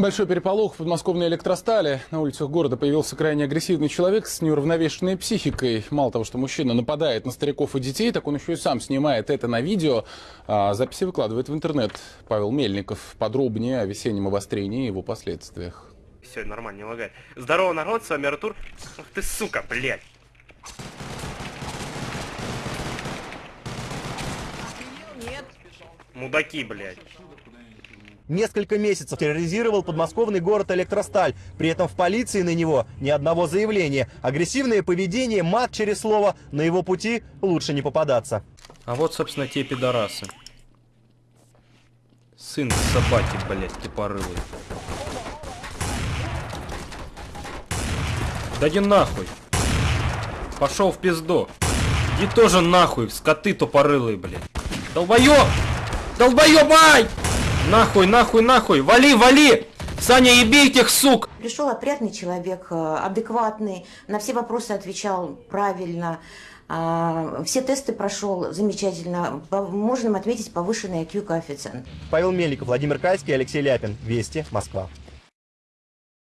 Большой переполох в подмосковной электростали. На улицах города появился крайне агрессивный человек с неуравновешенной психикой. Мало того, что мужчина нападает на стариков и детей, так он еще и сам снимает это на видео. А записи выкладывает в интернет. Павел Мельников. Подробнее о весеннем обострении и его последствиях. Все, нормально, не лагай. Здорово, народ, с вами Артур. Ах ты, сука, блядь. Нет. Мудаки, блядь. Несколько месяцев терроризировал подмосковный город Электросталь. При этом в полиции на него ни одного заявления. Агрессивное поведение, мат через слово. На его пути лучше не попадаться. А вот, собственно, те пидорасы. Сын собаки, блядь, тупорылый. Да иди нахуй. Пошел в пизду. Иди тоже нахуй, скоты тупорылые, блядь. Долбоёб! Долбоёбай! Нахуй, нахуй, нахуй! Вали, вали! Саня, еби этих сук! Пришел опрятный человек, э, адекватный, на все вопросы отвечал правильно, а, все тесты прошел замечательно. Можно отметить повышенный IQ коэффициент. Павел Мельников, Владимир Кальский, Алексей Ляпин. Вести, Москва.